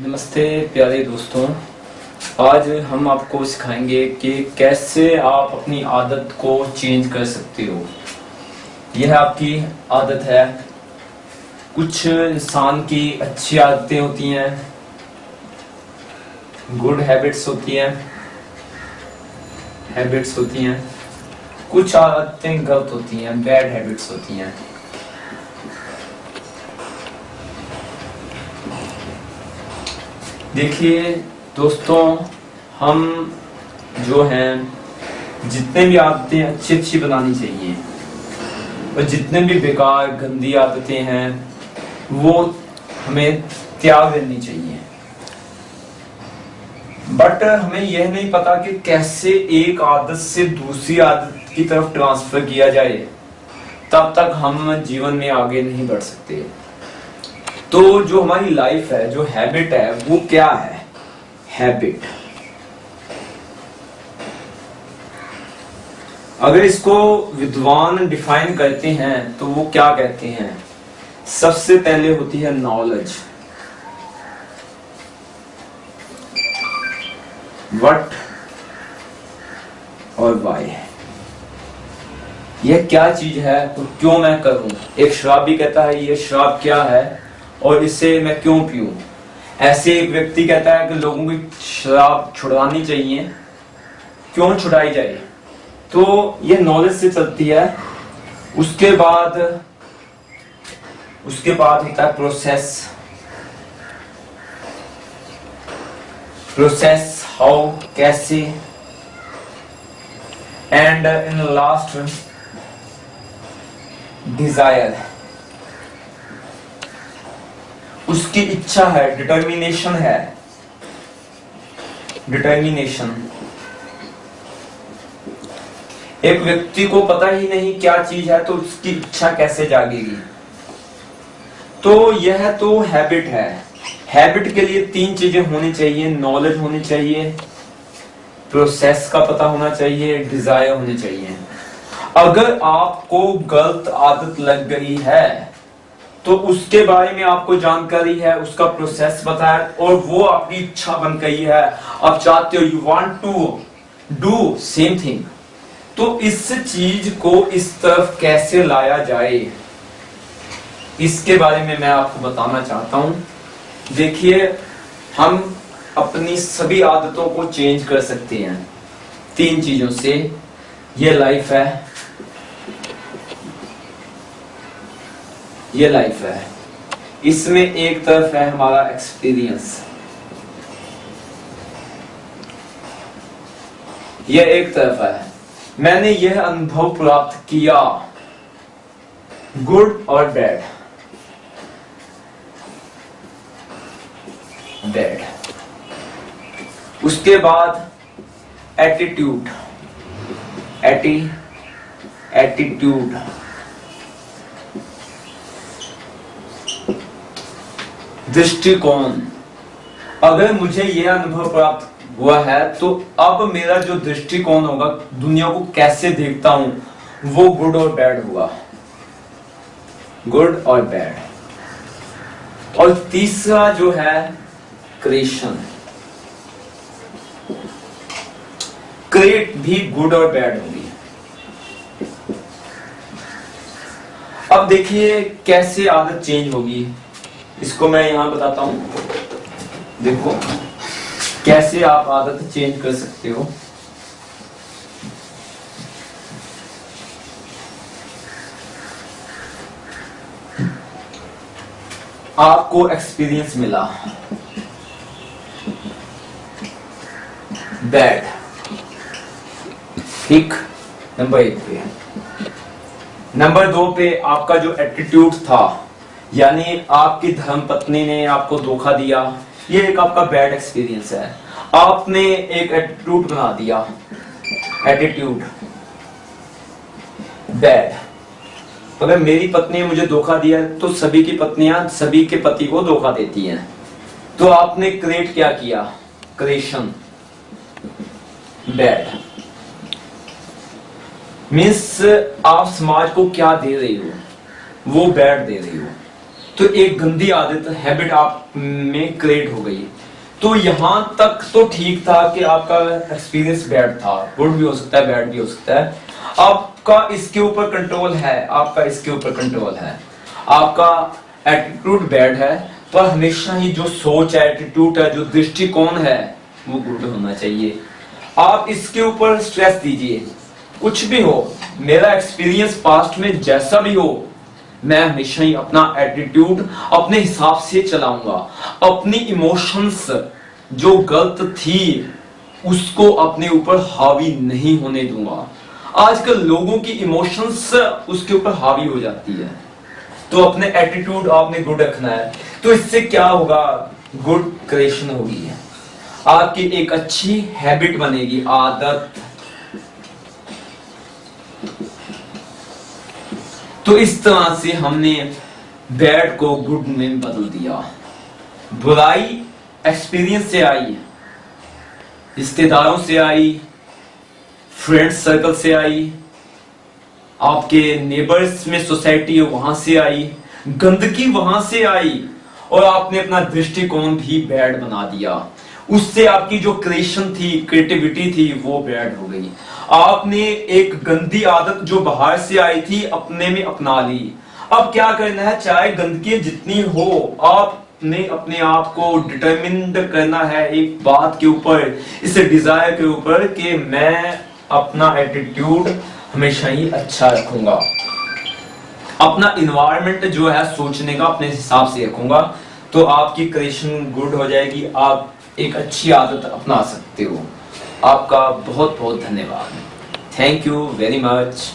नमस्ते प्यारे दोस्तों। आज हम आपको सिखाएँगे कि कैसे आप अपनी आदत को चेंज कर सकते हो। यह आपकी आदत है। कुछ इंसान की अच्छी आदतें होती हैं। गुड हैबिट्स होती हैं। हैबिट्स होती हैं। कुछ आदतें गलत होती हैं बैड हैबिट्स होती हैं। देखिए, दोस्तों, हम जो हैं, जितने भी आदतें अच्छी अच्छी बनानी चाहिए, और जितने भी बेकार, गंदी आदतें हैं, वो हमें त्याग देनी चाहिए। बट हमें यह नहीं पता कि कैसे एक आदत से दूसरी आदत की तरफ़ ट्रांसफ़र किया जाए, तब तक हम जीवन में आगे नहीं बढ़ सकते। तो जो हमारी लाइफ है, जो हैबिट है, वो क्या है? हैबिट अगर इसको विद्वान डिफाइन करते हैं तो वो क्या कहते हैं? सबसे पहले होती है नॉलेज वट और वाई यह क्या चीज़ है? और क्यों मैं करूँ? एक शराबी कहता है, ये शराब क्या है? और इससे मैं क्यों पीऊं? ऐसे एक व्यक्ति कहता है कि लोगों की शराब छुड़वानी चाहिए। क्यों छुड़ाई जाए? तो ये नॉलेज से चलती है। उसके बाद उसके बाद होता है प्रोसेस प्रोसेस हाउ कैसे? एंड इन लास्ट डिज़ायर उसकी इच्छा है डिटर्मिनेशन है। डिटर्मिनेशन एक व्यक्ति को पता ही नहीं क्या चीज़ है तो उसकी इच्छा कैसे जागेगी? तो यह तो हैबिट है। हैबिट के लिए तीन चीज़ें होनी चाहिए। नॉलेज होनी चाहिए प्रोसेस का पता होना चाहिए डिज़ायर होनी चाहिए। अगर आपको गलत आदत लग गई है तो उसके बारे में आपको जानकारी है, उसका प्रोसेस बताया और वो आपकी इच्छा बन गई है। आप चाहते हो you want to do same thing तो इस चीज़ को इस तरफ़ कैसे लाया जाए, इसके बारे में मैं आपको बताना चाहता हूँ। देखिए, हम अपनी सभी आदतों को चेंज कर सकते हैं, तीन चीज़ों से। ये लाइफ है ये लाइफ है। इसमें एक तरफ़ है हमारा एक्सपीरियंस ये एक तरफ़ है। मैंने यह अनुभव प्राप्त किया। गुड और बैड बैड उसके बाद एटीट्यूड एटी एटीट्यूड दृष्टिकोण। अगर मुझे यह अनुभव प्राप्त हुआ है तो अब मेरा जो दृष्टिकोण होगा, दुनिया को कैसे देखता हूँ, वो गुड और बैड हुआ। गुड और बैड और तीसरा जो है क्रिएशन क्रिएट भी गुड और बैड होगी। अब देखिए, कैसे आदत चेंज होगी। इसको मैं यहाँ बताता हूँ। देखो, कैसे आप आदत चेंज कर सकते हो। आपको एक्सपीरियंस मिला। बैड ठीक? नंबर एक पे नंबर दो पे आपका जो एटीट्यूड था यानी आपकी धर्म पत्नी ने आपको धोखा दिया, ये एक आपका बैड एक्सपीरियंस है। आपने एक एटीट्यूड बना दिया। एटीट्यूड बैड अगर मेरी पत्नी ने मुझे धोखा दिया तो सभी की पत्नियाँ, सभी के पति को धोखा देती हैं। तो आपने क्रिएट क्या किया? क्रिएशन बैड मीन्स आप समाज को क्या दे रही हो? वो बैड दे रही हो। तो एक गंदी आदत हैबिट आप में क्रिएट हो गई तो यहाँ तक तो ठीक था कि आपका एक्सपीरियंस बैड था। गुड भी हो सकता है बैड भी हो सकता है। आपका इसके ऊपर कंट्रोल है, आपका इसके ऊपर कंट्रोल है। आपका एटीट्यूड बैड है, पर हमेशा ही जो सोच है एटीट्यूड है, जो दृष्टिकोण है, वो गुड होना चाहिए। आप इसके ऊपर स्ट्रेस दीजिए। कुछ भी हो, मेरा एक्सपीरियंस पास्ट में जैसा भी हो मैं हमेशा ही अपना एटीट्यूड अपने हिसाब से चलाऊँगा। अपनी इमोशंस जो गलत थी, उसको अपने ऊपर हावी नहीं होने दूँगा। आजकल लोगों की इमोशंस उसके ऊपर हावी हो जाती है। तो अपने एटीट्यूड आपने गुड रखना है। तो इससे क्या होगा? गुड क्रिएशन होगी। आपकी एक अच्छी हैबिट बनेगी, आदत। तो इस तरह से हमने बैड को गुड में बदल दिया। बुराई एक्सपीरियंस से आई, रिश्तेदारों से आई फ्रेंड सर्कल से आई, आपके नेबर्स में सोसाइटी है वहाँ से आई, गंदगी वहाँ से आई, और आपने अपना दृष्टिकोण भी बैड बना दिया। उससे आपकी जो क्रिएशन थी क्रिएटिविटी थी, वो बैड हो गई। आपने एक गंदी आदत जो बाहर से आई थी, अपने में अपना ली। अब क्या करना है? चाहे गंदगी जितनी हो, आपने अपने आप को डिटरमिंड करना है एक बात के ऊपर, इस डिज़ायर के ऊपर कि मैं अपना एटीट्यूड हमेशा ही अच्छा रखूँगा। अपना इन्वायरमेंट जो है सोचने का अपने हिसाब से रखूँगा तो आपकी क्रिएशन गुड हो जाएगी, आप एक अच्छी आदत अपना सकते हो। आपका बहुत बहुत धन्यवाद। Thank you very much